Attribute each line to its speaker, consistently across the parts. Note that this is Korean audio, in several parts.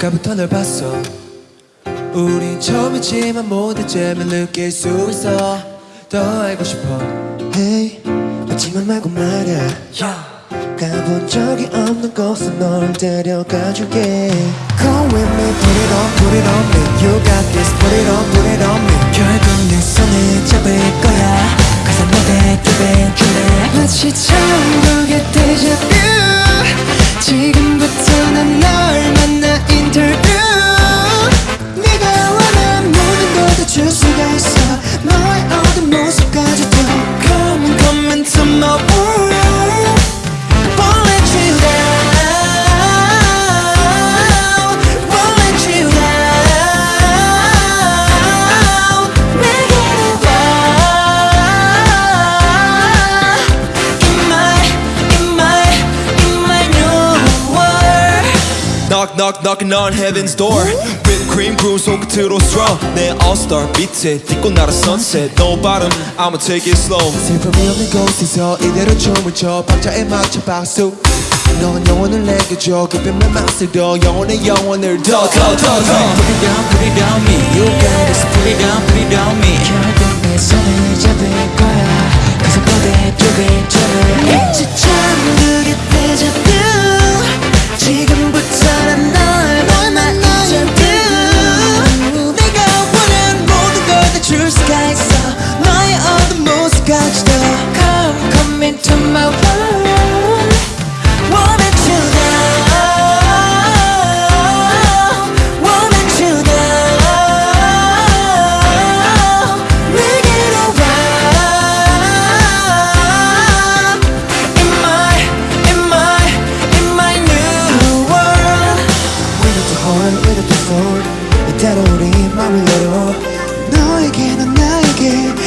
Speaker 1: 아까부터 널 봤어. 우린 처음이지만 모든 점을 느낄 수 있어. 더 알고 싶어.
Speaker 2: Hey 마지막 말고 말야 가본 적이 없는
Speaker 1: 곳에 널
Speaker 2: 데려가
Speaker 1: 줄게. Come with me put it on put it on me. You got this
Speaker 3: Knock knock knocking on heaven's door Whipped cream groove 손끝으로 straw 내 all-star 밑에 딛고 날아 sunset No bottom I'ma take it slow
Speaker 1: 슬픔이 없는 곳에서 이대로 춤을 춰 박자에 맞춰 박수 넌 영혼을 내게 줘내 맛을 더 영혼의 영혼을
Speaker 3: 더더더더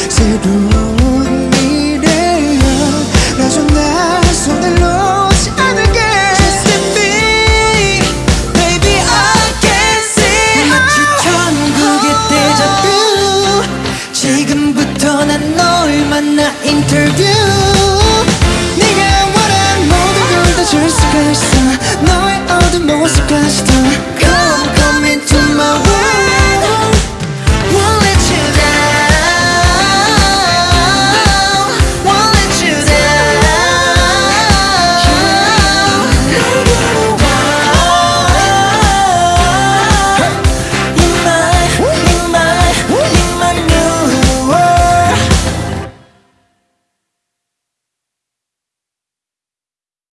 Speaker 2: 새로운 미래를 열어줘 손을 놓지 않을게. Just in me Baby I can see 어. 지금부터 난 널 만나 인터뷰. 네가 원한 모든 걸다줄 수가 있어. 너의 어두운 모습까지도